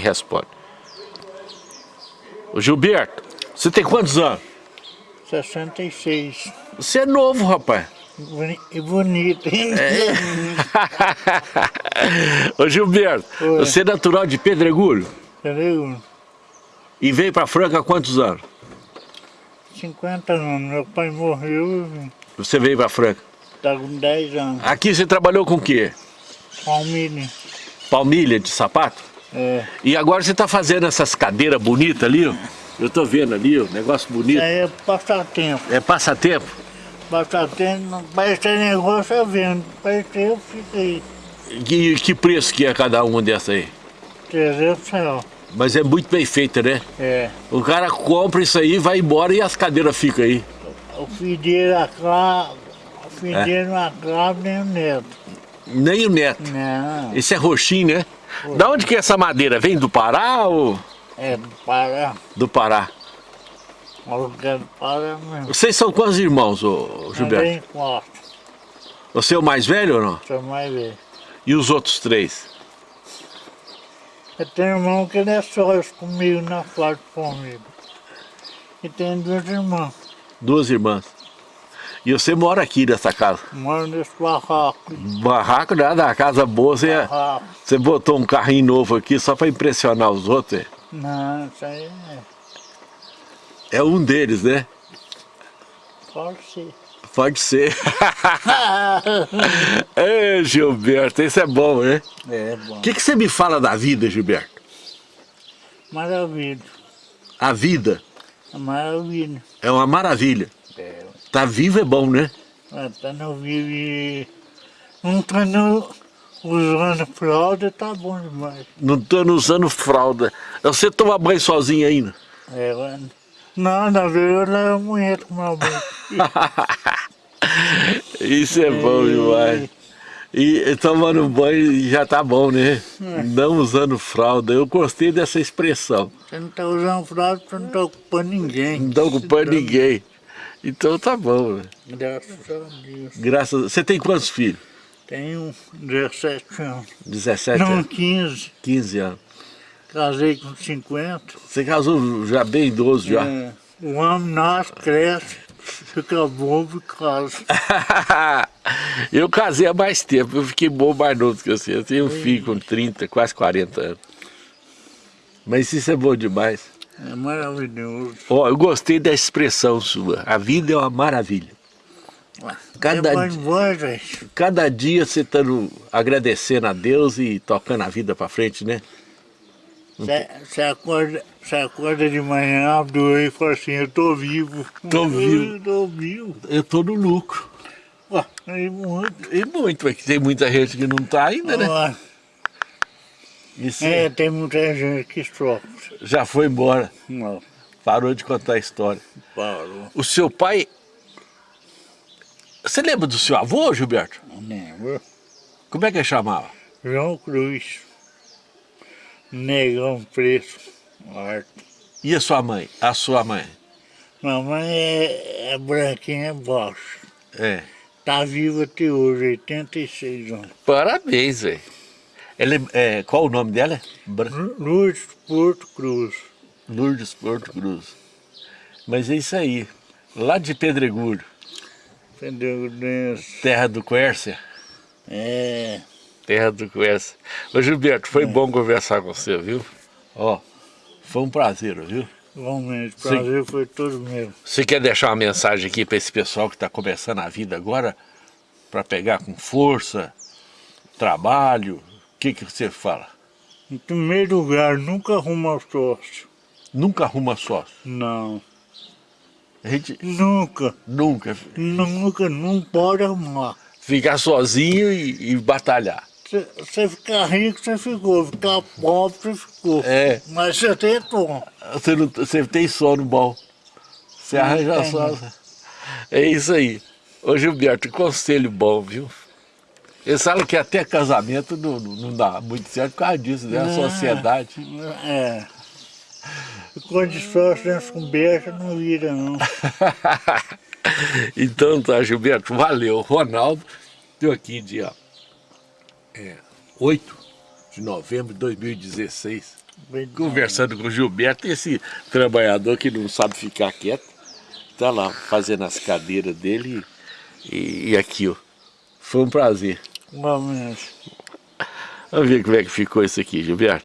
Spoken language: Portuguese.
Responde. Ô Gilberto, você tem quantos anos? 66. Você é novo, rapaz. E bonito, hein? É. Ô Gilberto, Oi. você é natural de Pedregulho Entendeu? e veio pra Franca há quantos anos? 50 anos. Meu pai morreu, Você veio pra Franca. tá com 10 anos. Aqui você trabalhou com o quê? Palmilha. Palmilha de sapato? É. E agora você tá fazendo essas cadeiras bonitas ali, ó. Eu tô vendo ali, ó, negócio Isso bonito. aí é passatempo. É passatempo? Passatempo, parece ter negócio é vendo. Parece ter, eu aí. Que, que preço que é cada uma dessa aí? 300 reais. Mas é muito bem feita, né? É. O cara compra isso aí, vai embora e as cadeiras ficam aí. O dele acaba. O filho É. acaba nem o neto. Nem o neto. Não. Esse é roxinho, né? Da onde que é essa madeira? Vem do Pará ou É do Pará. do Pará? O que do Pará mesmo. Vocês são quantos irmãos, ô, Gilberto? Também quatro. Você é o mais velho ou não? Você vai ver. E os outros três? Eu tenho um irmão que ele é sócio comigo na quarta comigo. E tem duas irmãs. Duas irmãs. E você mora aqui nessa casa? Moro nesse barraco. Barraco nada, a casa boa, você, Barraco. você botou um carrinho novo aqui só pra impressionar os outros. é? Não, isso aí é. É um deles, né? Pode ser. Pode ser. é, Gilberto, isso é bom, né? é bom. O que, que você me fala da vida, Gilberto? Maravilha. A vida Maravilha. é uma maravilha. É. Tá vivo é bom, né? Tá no vive. Não tá no, usando fralda, tá bom demais. Não tô usando fralda. Você toma banho sozinho ainda? É, mano. Não, na verdade eu levo a mulher tomar banho. Isso é bom demais. E e tomando banho já tá bom, né? Não usando fralda. Eu gostei dessa expressão. Você não tá usando fralda, você não tá ocupando ninguém. Não tá ocupando ninguém. Então tá bom, né? Graças a Deus. Graças a... Você tem quantos filhos? Tenho 17 anos. 17 Não, anos? 15. 15 anos. Casei com 50. Você casou já bem idoso já? É, o homem nasce, cresce, fica bobo e casa. eu casei há mais tempo, eu fiquei bom mais novo que você. Eu tenho um filho com 30, quase 40 anos. Mas isso é bom demais. É maravilhoso. Ó, eu gostei da expressão sua. A vida é uma maravilha. Cada é bom. Cada dia você está agradecendo a Deus e tocando a vida para frente, né? Você acorda, você acorda de manhã, abre e fala assim, eu tô vivo. Tô vivo. Eu tô vivo. Eu tô no lucro. Ué, aí muito. E muito, porque tem muita gente que não tá ainda, né? Ué, Isso É, tem muita gente que sofre. já foi embora, Não, parou de contar a história. parou. O seu pai... Você lembra do seu avô, Gilberto? Não lembro. Como é que ele chamava? João Cruz. Negão preto. Morto. E a sua mãe? A sua mãe? Mamãe é, é branquinha baixo. É. Tá viva até hoje, 86 anos. Parabéns, velho. Ela é, é, qual o nome dela? Lourdes Porto Cruz. Lourdes Porto Cruz. Mas é isso aí. Lá de Pedregulho? Deus? terra do Quércia. É. Terra do Quércia. Ô Gilberto, foi bom conversar com você, viu? Ó, foi um prazer, viu? Realmente, Sim. prazer foi todo meu. Você quer deixar uma mensagem aqui para esse pessoal que está começando a vida agora? Para pegar com força, trabalho? O que, que você fala? Em primeiro lugar, nunca arruma sócio. Nunca arruma sócio. Não. A gente Nunca. nunca Nunca, não pode arrumar. ficar sozinho e, e batalhar. Você ficar rico, você ficou. Ficar pobre, você ficou. É. Mas você tem tom. Você, não, você tem sono bom. Você Não arranja sono. É isso aí. Ô Gilberto, conselho bom, viu? Eles falam que até casamento não, não dá muito certo por causa disso, né? A sociedade. É. Quando esforçamos com beijo, não vira, não. então tá, Gilberto, valeu. Ronaldo deu aqui dia é, 8 de novembro de 2016. Bem, conversando com o Gilberto, esse trabalhador que não sabe ficar quieto, tá lá fazendo as cadeiras dele e, e aqui, ó. Foi um prazer. Vamos. Vamos ver como é que ficou isso aqui, Gilberto.